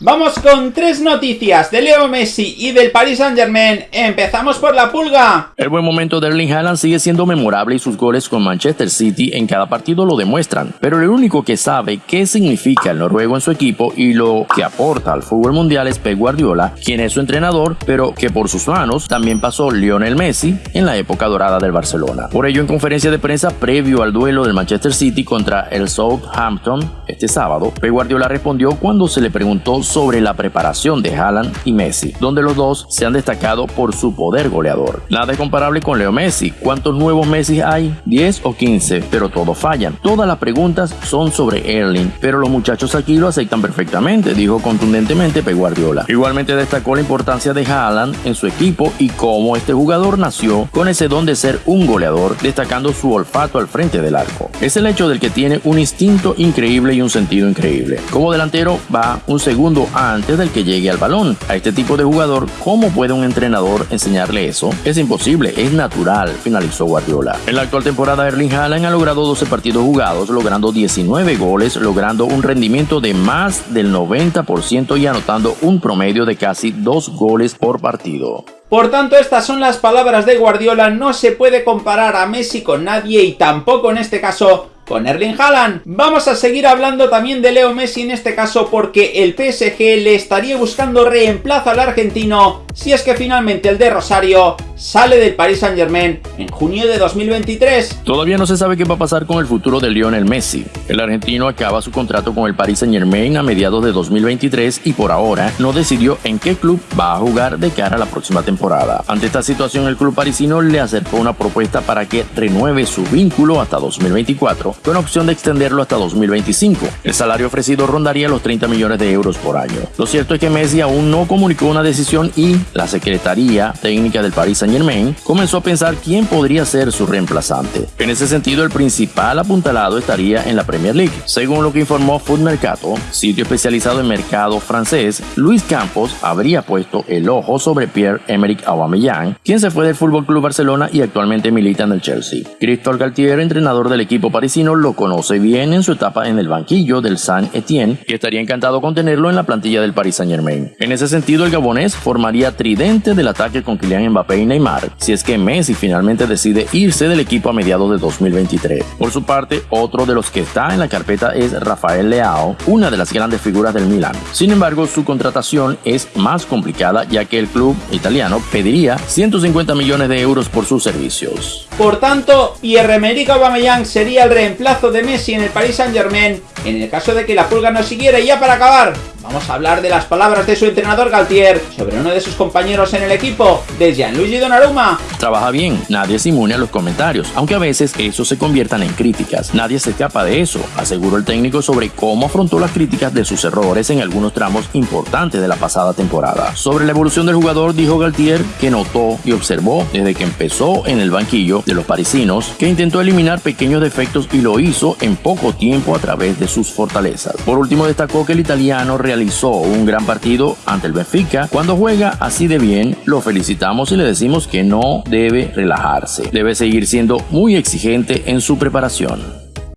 Vamos con tres noticias de Leo Messi y del Paris Saint Germain. Empezamos por la pulga. El buen momento de Erling Haaland sigue siendo memorable y sus goles con Manchester City en cada partido lo demuestran. Pero el único que sabe qué significa el noruego en su equipo y lo que aporta al fútbol mundial es Pep Guardiola, quien es su entrenador, pero que por sus manos también pasó Lionel Messi en la época dorada del Barcelona. Por ello, en conferencia de prensa previo al duelo del Manchester City contra el Southampton este sábado, Pep Guardiola respondió cuando se le preguntó sobre la preparación de Haaland y Messi, donde los dos se han destacado por su poder goleador. Nada es comparable con Leo Messi. ¿Cuántos nuevos Messi hay? 10 o 15, pero todos fallan. Todas las preguntas son sobre Erling, pero los muchachos aquí lo aceptan perfectamente, dijo contundentemente Pep Guardiola. Igualmente destacó la importancia de Haaland en su equipo y cómo este jugador nació con ese don de ser un goleador, destacando su olfato al frente del arco. Es el hecho del que tiene un instinto increíble y un sentido increíble. Como delantero va un segundo antes del que llegue al balón. A este tipo de jugador, ¿cómo puede un entrenador enseñarle eso? Es imposible, es natural, finalizó Guardiola. En la actual temporada, Erling Haaland ha logrado 12 partidos jugados, logrando 19 goles, logrando un rendimiento de más del 90% y anotando un promedio de casi 2 goles por partido. Por tanto, estas son las palabras de Guardiola, no se puede comparar a Messi con nadie y tampoco en este caso con Erling Haaland. Vamos a seguir hablando también de Leo Messi en este caso porque el PSG le estaría buscando reemplazo al argentino si es que finalmente el de Rosario sale del Paris Saint Germain en junio de 2023. Todavía no se sabe qué va a pasar con el futuro de Lionel Messi. El argentino acaba su contrato con el Paris Saint Germain a mediados de 2023 y por ahora no decidió en qué club va a jugar de cara a la próxima temporada. Ante esta situación el club parisino le acercó una propuesta para que renueve su vínculo hasta 2024 con opción de extenderlo hasta 2025. El salario ofrecido rondaría los 30 millones de euros por año. Lo cierto es que Messi aún no comunicó una decisión y la Secretaría Técnica del Paris Saint Germain comenzó a pensar quién podría ser su reemplazante. En ese sentido, el principal apuntalado estaría en la Premier League. Según lo que informó Food Mercato, sitio especializado en mercado francés, Luis Campos habría puesto el ojo sobre Pierre-Emerick Aubameyang, quien se fue del Fútbol Club Barcelona y actualmente milita en el Chelsea. Christophe Galtier, entrenador del equipo parisino, lo conoce bien en su etapa en el banquillo del Saint Etienne y estaría encantado con tenerlo en la plantilla del Paris Saint Germain. En ese sentido, el gabonés formaría tridente del ataque con Kylian Mbappé y Neymar, si es que Messi finalmente decide irse del equipo a mediados de 2023. Por su parte, otro de los que está en la carpeta es Rafael Leao, una de las grandes figuras del Milan. Sin embargo, su contratación es más complicada ya que el club italiano pediría 150 millones de euros por sus servicios. Por tanto, Pierre-Emerick Aubameyang sería el reemplazo de Messi en el Paris Saint-Germain en el caso de que la pulga no siguiera. Y ya para acabar, Vamos a hablar de las palabras de su entrenador Galtier sobre uno de sus compañeros en el equipo, de Gianluigi Donnarumma. Trabaja bien, nadie es inmune a los comentarios, aunque a veces eso se conviertan en críticas. Nadie se escapa de eso, aseguró el técnico sobre cómo afrontó las críticas de sus errores en algunos tramos importantes de la pasada temporada. Sobre la evolución del jugador, dijo Galtier que notó y observó desde que empezó en el banquillo de los parisinos que intentó eliminar pequeños defectos y lo hizo en poco tiempo a través de sus fortalezas. Por último, destacó que el italiano realizó un gran partido ante el Benfica. Cuando juega así de bien, lo felicitamos y le decimos que no debe relajarse. Debe seguir siendo muy exigente en su preparación.